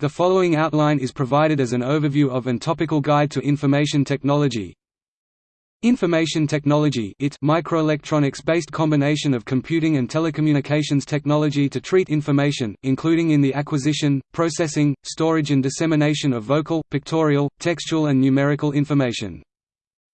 The following outline is provided as an overview of and topical guide to information technology. Information technology it microelectronics-based combination of computing and telecommunications technology to treat information, including in the acquisition, processing, storage and dissemination of vocal, pictorial, textual and numerical information.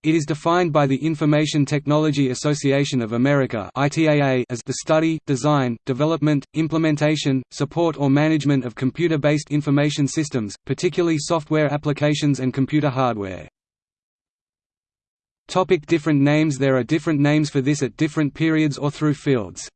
It is defined by the Information Technology Association of America as the study, design, development, implementation, support or management of computer-based information systems, particularly software applications and computer hardware. Topic different names There are different names for this at different periods or through fields.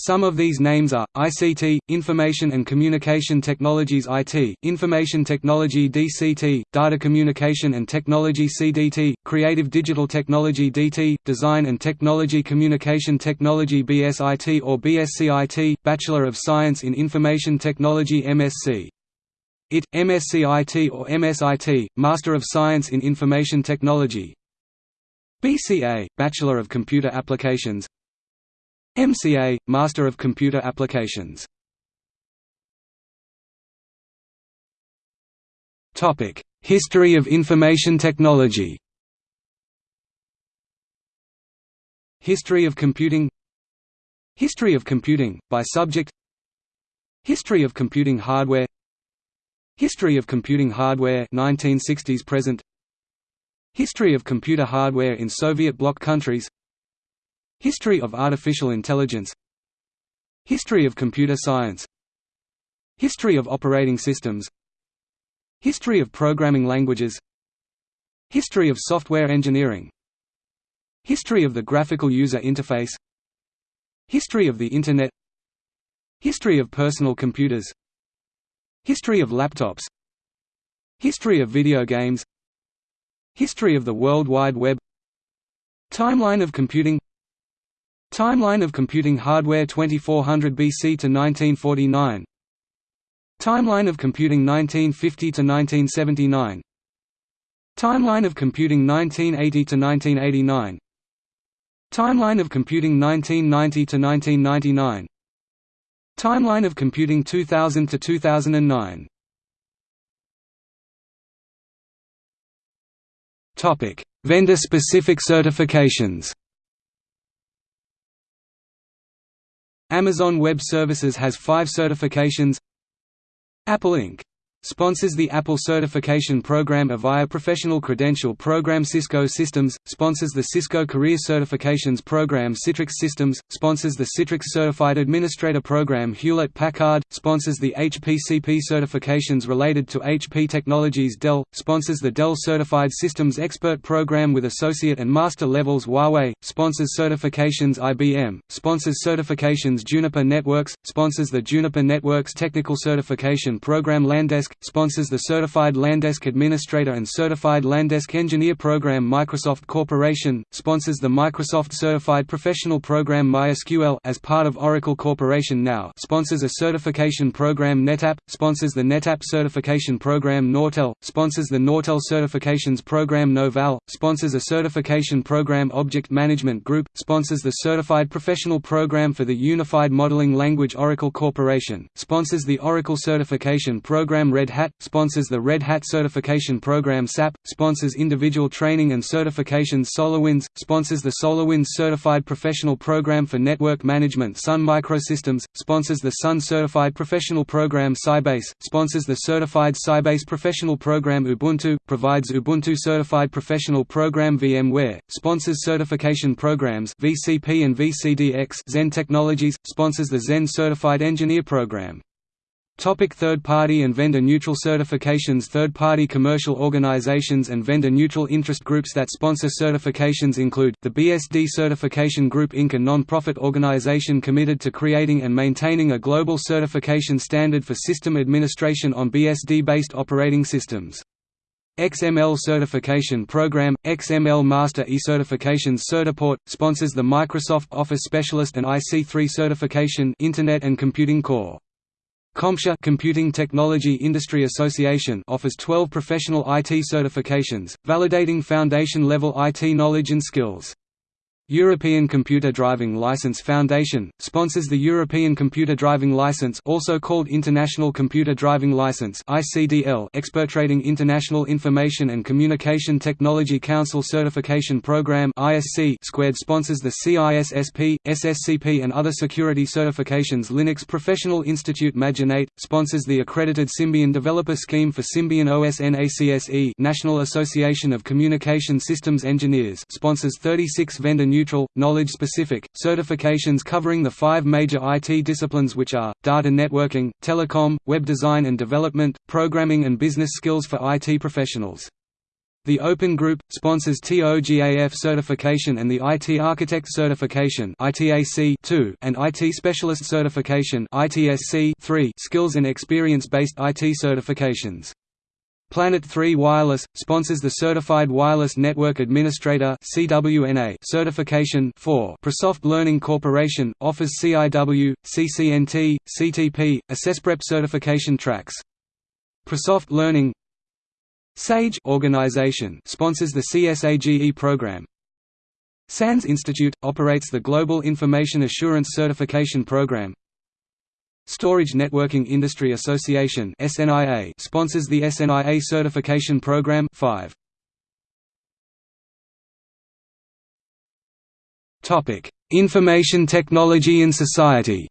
Some of these names are, ICT, Information and Communication Technologies IT, Information Technology DCT, Data Communication and Technology CDT, Creative Digital Technology DT, Design and Technology Communication Technology BSIT or BSCIT, Bachelor of Science in Information Technology MSc. IT, MSc IT or MSIT, Master of Science in Information Technology BCA, Bachelor of Computer Applications MCA – Master of Computer Applications. History of information technology. History of computing. History of computing, by subject. History of computing hardware. History of computing hardware 1960s present. History of computer hardware in Soviet bloc countries History of artificial intelligence History of computer science History of operating systems History of programming languages History of software engineering History of the graphical user interface History of the Internet History of personal computers History of laptops History of video games History of the World Wide Web Timeline of computing Timeline of computing hardware 2400 BC to 1949 Timeline of computing 1950 to 1979 Timeline of computing 1980 to 1989 Timeline of computing 1990 to 1999 Timeline of computing 2000 to 2009 Topic: Vendor-specific certifications Amazon Web Services has five certifications Apple Inc. Sponsors the Apple Certification Program Avaya Professional Credential Program. Cisco Systems, sponsors the Cisco Career Certifications Program. Citrix Systems, sponsors the Citrix Certified Administrator Program. Hewlett-Packard, sponsors the HPCP certifications related to HP Technologies. Dell, sponsors the Dell Certified Systems Expert Program with Associate and Master levels. Huawei, sponsors certifications. IBM, sponsors certifications. Juniper Networks, sponsors the Juniper Networks Technical Certification Program. Landesk, sponsors the Certified Landesk Administrator and Certified Landesk Engineer Program. Microsoft Corporation, sponsors the Microsoft Certified Professional Program MySQL as part of Oracle Corporation now sponsors a certification program. NetApp, sponsors the NetApp Certification Program. Nortel, sponsors the Nortel Certifications Program. Novell, sponsors a certification program. Object Management Group, sponsors the Certified Professional Program for the Unified Modeling Language. Oracle Corporation, sponsors the Oracle Certification Program Red Hat, sponsors the Red Hat Certification Program SAP, sponsors individual training and certifications SolarWinds, sponsors the SolarWinds Certified Professional Program for Network Management Sun Microsystems, sponsors the Sun Certified Professional Program Sybase, sponsors the Certified Sybase Professional Program Ubuntu, provides Ubuntu Certified Professional Program VMware, sponsors certification programs VCP and VCDX Zend Technologies, sponsors the Zend Certified Engineer Program. Topic third-party and vendor-neutral certifications Third-party commercial organizations and vendor-neutral interest groups that sponsor certifications include, the BSD Certification Group Inc. a non-profit organization committed to creating and maintaining a global certification standard for system administration on BSD-based operating systems. XML Certification Program, XML Master e-certifications Certiport, sponsors the Microsoft Office Specialist and IC3 certification Internet and Computing Core. CompTIA Computing Technology Industry Association offers 12 professional IT certifications, validating foundation-level IT knowledge and skills. European Computer Driving License Foundation sponsors the European Computer Driving License, also called International Computer Driving License (ICDL). Expertrating International Information and Communication Technology Council Certification Program (ISC) squared sponsors the CISSP, SSCP, and other security certifications. Linux Professional Institute Majinate sponsors the accredited Symbian Developer Scheme for Symbian OS NACSE. National Association of Communication Systems Engineers sponsors 36 vendor neutral, knowledge-specific, certifications covering the five major IT disciplines which are, data networking, telecom, web design and development, programming and business skills for IT professionals. The Open Group sponsors TOGAF certification and the IT Architect certification (ITAC) 2 and IT Specialist certification (ITSC) 3 skills and experience-based IT certifications. Planet 3 Wireless sponsors the Certified Wireless Network Administrator (CWNA) certification. 4 Prosoft Learning Corporation offers CIW, CCNT, CTP, AssessPrep certification tracks. Prosoft Learning SAGE organization sponsors the CSAGE program. SANS Institute operates the Global Information Assurance Certification Program. Storage Networking Industry Association (SNIA) sponsors the SNIA certification program 5. Topic: Information Technology in Society.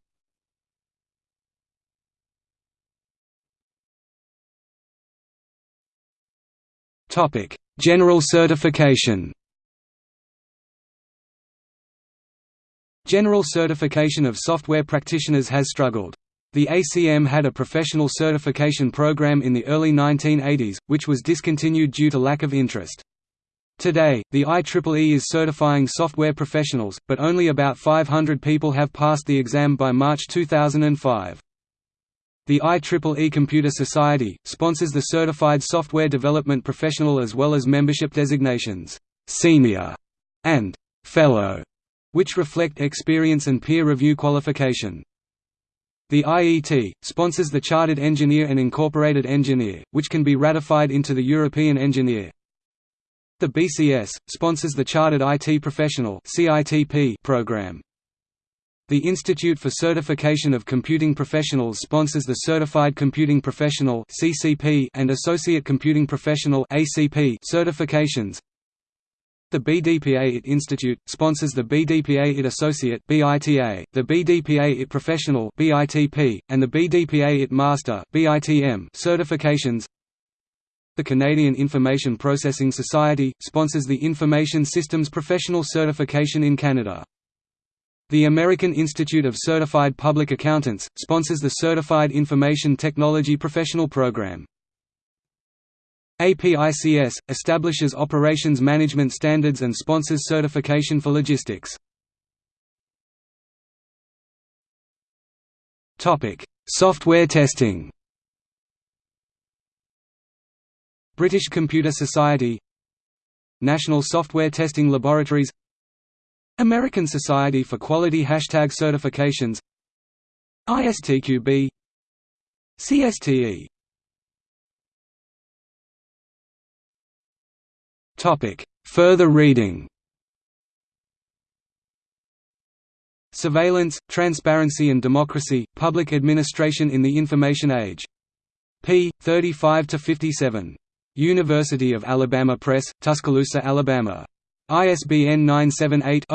Topic: General certification. General certification of software practitioners has struggled. The ACM had a professional certification program in the early 1980s, which was discontinued due to lack of interest. Today, the IEEE is certifying software professionals, but only about 500 people have passed the exam by March 2005. The IEEE Computer Society, sponsors the Certified Software Development Professional as well as membership designations, «Senior» and «Fellow», which reflect experience and peer review qualification. The IET, sponsors the Chartered Engineer and Incorporated Engineer, which can be ratified into the European Engineer. The BCS, sponsors the Chartered IT Professional program. The Institute for Certification of Computing Professionals sponsors the Certified Computing Professional and Associate Computing Professional certifications. The BDPA IT Institute sponsors the BDPA IT Associate (BITA), the BDPA IT Professional (BITP), and the BDPA IT Master (BITM) certifications. The Canadian Information Processing Society sponsors the Information Systems Professional certification in Canada. The American Institute of Certified Public Accountants sponsors the Certified Information Technology Professional Program. APICS, establishes operations management standards and sponsors certification for logistics. Software testing. British Computer Society. National Software Testing Laboratories. American Society for Quality Hashtag Certifications. ISTQB CSTE Further reading Surveillance, Transparency and Democracy, Public Administration in the Information Age. p. 35 to 57. University of Alabama Press, Tuscaloosa, Alabama. ISBN 978